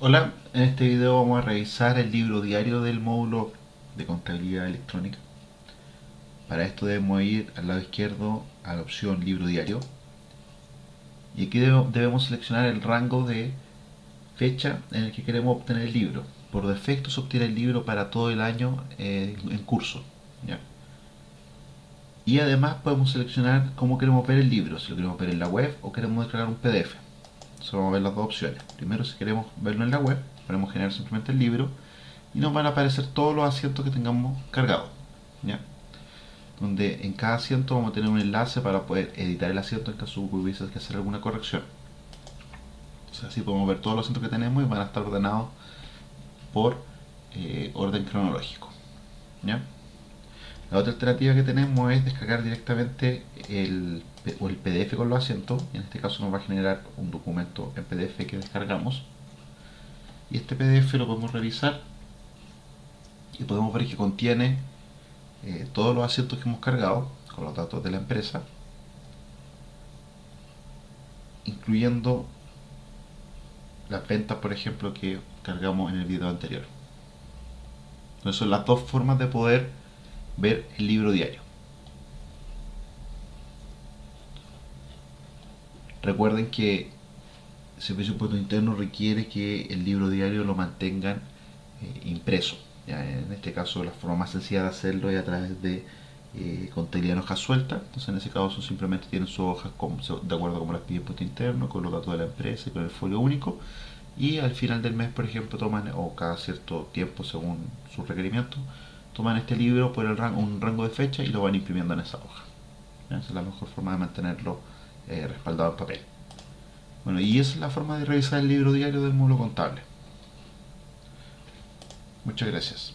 Hola, en este video vamos a revisar el libro diario del módulo de contabilidad electrónica. Para esto debemos ir al lado izquierdo a la opción libro diario y aquí debemos seleccionar el rango de fecha en el que queremos obtener el libro. Por defecto se obtiene el libro para todo el año eh, en curso. Y además podemos seleccionar cómo queremos ver el libro, si lo queremos ver en la web o queremos descargar un PDF. Solo vamos a ver las dos opciones. Primero, si queremos verlo en la web, podemos generar simplemente el libro y nos van a aparecer todos los asientos que tengamos cargados. Donde en cada asiento vamos a tener un enlace para poder editar el asiento en caso hubiese que hacer alguna corrección. así podemos ver todos los asientos que tenemos y van a estar ordenados por eh, orden cronológico. La otra alternativa que tenemos es descargar directamente el, el PDF con los asientos. En este caso nos va a generar un documento en PDF que descargamos. Y este PDF lo podemos revisar y podemos ver que contiene eh, todos los asientos que hemos cargado con los datos de la empresa, incluyendo las ventas, por ejemplo, que cargamos en el video anterior. Entonces son las dos formas de poder ver el libro diario. Recuerden que el Servicio de Impuestos Interno requiere que el libro diario lo mantengan eh, impreso. En este caso la forma más sencilla de hacerlo es a través de eh, contabilidad en hojas sueltas. Entonces en ese caso simplemente tienen sus hojas de acuerdo con las pide impuesto interno, con los datos de la empresa y con el folio único. Y al final del mes, por ejemplo, toman, o cada cierto tiempo según sus requerimientos, toman este libro por el rango, un rango de fecha y lo van imprimiendo en esa hoja. Esa es la mejor forma de mantenerlo eh, respaldado en papel. Bueno, y esa es la forma de revisar el libro diario del módulo contable. Muchas gracias.